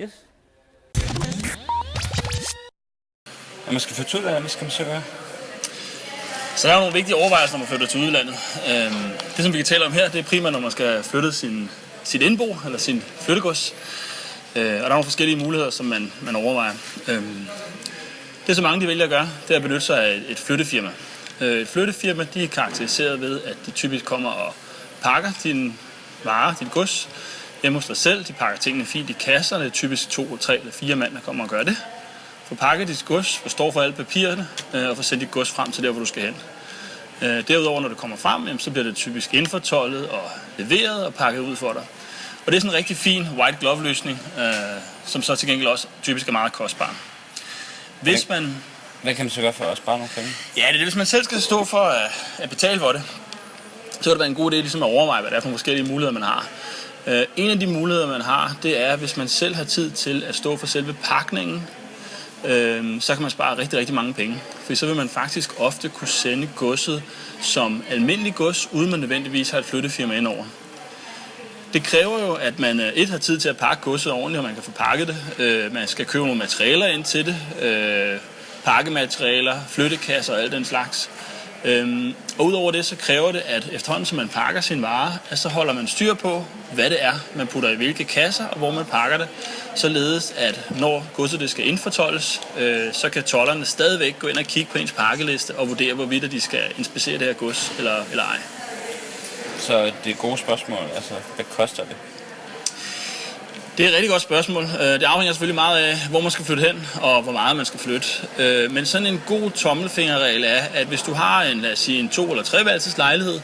Yes. Når man skal flytte til udlandet, hvad skal man så gøre? Så der er nogle vigtige overvejelser, når man flytter til udlandet. Øhm, det, som vi kan tale om her, det er primært, når man skal flytte sin, sit indbo, eller sin flyttegods. Øh, og der er nogle forskellige muligheder, som man, man overvejer. Øhm, det, som mange de vælger at gøre, det er at benytte sig af et flyttefirma. Øh, et flyttefirma, de er karakteriseret ved, at de typisk kommer og pakker dine varer, dit gods, hjemme hos dig selv. De pakker tingene fint i kasser. Det er typisk to, tre eller fire mand, der kommer og gør det. Få pakket dit gods, forstår for alle papirerne, øh, og få sendt dit gods frem til der, hvor du skal hen. Øh, derudover, når det kommer frem, jamen, så bliver det typisk indfortollet og leveret og pakket ud for dig. Og det er sådan en rigtig fin white glove løsning, øh, som så til gengæld også typisk er meget kostbar. Hvis man... Hvad kan man så gøre for at spare nogle penge? Ja, det er det. Hvis man selv skal stå for at, at betale for det, så vil det være en god idé ligesom at overveje, hvad det er for forskellige muligheder, man har. Øh, en af de muligheder, man har, det er, hvis man selv har tid til at stå for selve pakningen, øh, så kan man spare rigtig, rigtig mange penge. For så vil man faktisk ofte kunne sende godset som almindelig gods, uden man nødvendigvis har et flyttefirma ind over. Det kræver jo, at man øh, et har tid til at pakke godset ordentligt, og man kan få pakket det. Øh, man skal købe nogle materialer ind til det. Øh, pakkematerialer, flyttekasser og alt den slags. Øhm, og udover det, så kræver det, at efterhånden som man pakker sin vare, at så holder man styr på, hvad det er, man putter i hvilke kasser, og hvor man pakker det, således at når godset det skal indfortolles, øh, så kan tollerne stadigvæk gå ind og kigge på ens pakkeliste og vurdere, hvorvidt de skal inspicere det her gods eller, eller ej. Så det er gode spørgsmål. Altså, hvad koster det? Det er et rigtig godt spørgsmål. Øh, det afhænger selvfølgelig meget af, hvor man skal flytte hen, og hvor meget man skal flytte. Øh, men sådan en god tommelfingerregel er, at hvis du har en, lad os sige, en to- eller treværelses lejlighed,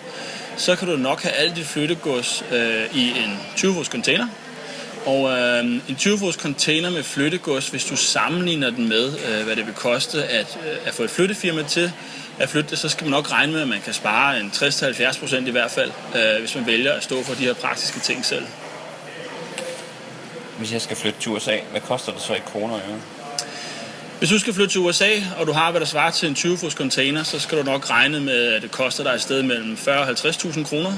så kan du nok have alt dit flyttegods øh, i en 20 container. Og øh, en 20 container med flyttegods, hvis du sammenligner den med, øh, hvad det vil koste at, øh, at få et flyttefirma til at flytte det, så skal man nok regne med, at man kan spare en 60-70% i hvert fald, øh, hvis man vælger at stå for de her praktiske ting selv. Hvis jeg skal flytte til USA, hvad koster det så i kroner og øre? Hvis du skal flytte til USA, og du har, hvad der svarer til en 20 fods container, så skal du nok regne med, at det koster dig et sted mellem 40 og 50.000 kroner.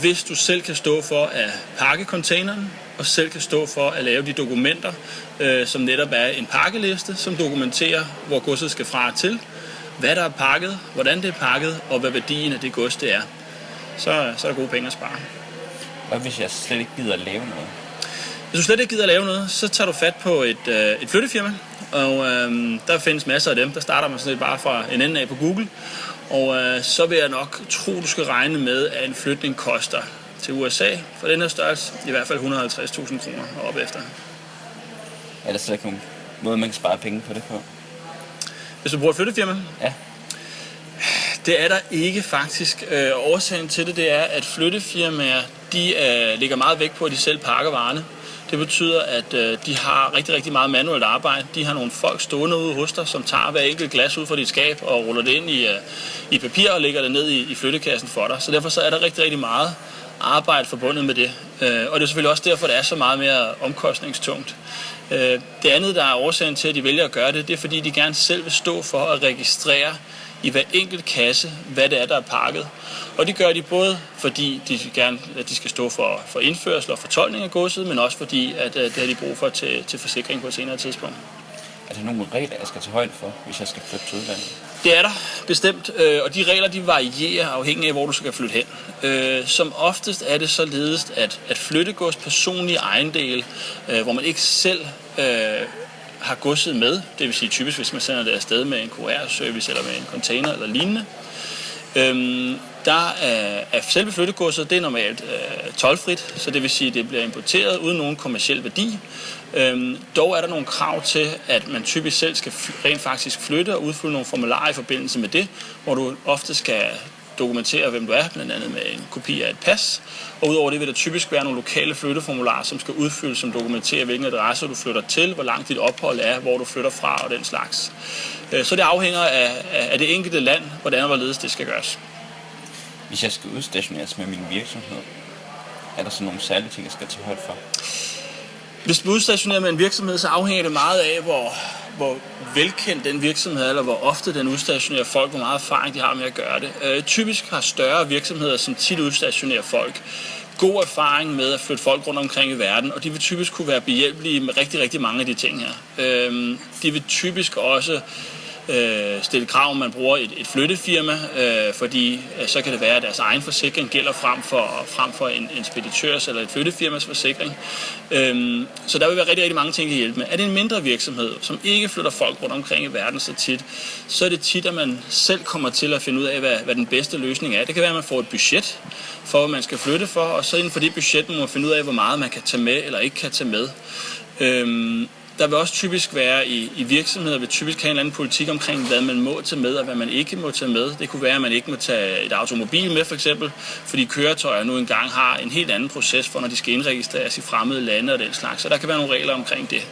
Hvis du selv kan stå for at pakke containeren, og selv kan stå for at lave de dokumenter, øh, som netop er en pakkeliste, som dokumenterer, hvor godset skal fra og til, hvad der er pakket, hvordan det er pakket, og hvad værdien af det gods det er. Så, så er der gode penge at spare. Hvad hvis jeg slet ikke gider at lave noget? Hvis du slet ikke gider at lave noget, så tager du fat på et, øh, et flyttefirma, og øh, der findes masser af dem. Der starter man sådan lidt bare fra en ende af på Google, og øh, så vil jeg nok tro, du skal regne med, at en flytning koster til USA for den her størrelse i hvert fald 150.000 kroner og op efter. Er der slet ikke nogen måde, man kan spare penge på det på? Hvis du bruger et flyttefirma? Ja. Det er der ikke faktisk. Øh, årsagen til det, det er, at flyttefirmaer, de øh, ligger meget vægt på, at de selv pakker varerne. Det betyder, at øh, de har rigtig, rigtig meget manuelt arbejde. De har nogle folk stående ude hos dig, som tager hver enkelt glas ud fra dit skab og ruller det ind i, øh, i papir og lægger det ned i, i flyttekassen for dig. Så derfor så er der rigtig, rigtig meget arbejde forbundet med det. Øh, og det er selvfølgelig også derfor, det er så meget mere omkostningstungt. Øh, det andet, der er årsagen til, at de vælger at gøre det, det er fordi, de gerne selv vil stå for at registrere i hver enkelt kasse, hvad det er, der er pakket. Og det gør de både, fordi de gerne, at de skal stå for, for indførsel og fortolkning af godset, men også fordi, at, at det har de brug for til, til forsikring på et senere tidspunkt. Er der nogle regler, jeg skal tage højde for, hvis jeg skal flytte til udlandet? Det er der bestemt, øh, og de regler de varierer afhængig af, hvor du skal flytte hen. Øh, som oftest er det således, at, at flyttegods personlige ejendel, øh, hvor man ikke selv har godset med, det vil sige typisk, hvis man sender det afsted med en QR-service eller med en container eller lignende, øhm, der er, er selve flyttegodset, det er normalt øh, tolvfrit, så det vil sige, at det bliver importeret uden nogen kommersiel værdi. Øhm, dog er der nogle krav til, at man typisk selv skal rent faktisk flytte og udfylde nogle formularer i forbindelse med det, hvor du ofte skal dokumentere, hvem du er, blandt andet med en kopi af et pas. Og udover det vil der typisk være nogle lokale flytteformularer, som skal udfyldes, som dokumenterer, hvilken adresse du flytter til, hvor langt dit ophold er, hvor du flytter fra og den slags. Øh, så det afhænger af, af det enkelte land, hvordan og hvorledes det skal gøres. Hvis jeg skal udstationeres med min virksomhed, er der så nogle særlige ting, jeg skal tage højde for? Hvis du udstationerer med en virksomhed, så afhænger det meget af, hvor, hvor velkendt den virksomhed er, eller hvor ofte den udstationerer folk, hvor meget erfaring de har med at gøre det. Øh, typisk har større virksomheder, som tit udstationerer folk, god erfaring med at flytte folk rundt omkring i verden, og de vil typisk kunne være behjælpelige med rigtig, rigtig mange af de ting her. Øh, de vil typisk også øh, stille krav, om man bruger et, et flyttefirma, øh, fordi øh, så kan det være, at deres egen forsikring gælder frem for, frem for en, en speditørs eller et flyttefirmas forsikring. Øh, så der vil være rigtig, rigtig mange ting, at hjælpe med. Er det en mindre virksomhed, som ikke flytter folk rundt omkring i verden så tit, så er det tit, at man selv kommer til at finde ud af, hvad, hvad den bedste løsning er. Det kan være, at man får et budget for, hvad man skal flytte for, og så inden for det budget må man finde ud af, hvor meget man kan tage med eller ikke kan tage med. Øhm, der vil også typisk være i, i virksomheder, vil typisk have en eller anden politik omkring, hvad man må tage med og hvad man ikke må tage med. Det kunne være, at man ikke må tage et automobil med for eksempel, fordi køretøjer nu engang har en helt anden proces for, når de skal indregistreres i fremmede lande og den slags. Så der kan være nogle regler omkring det.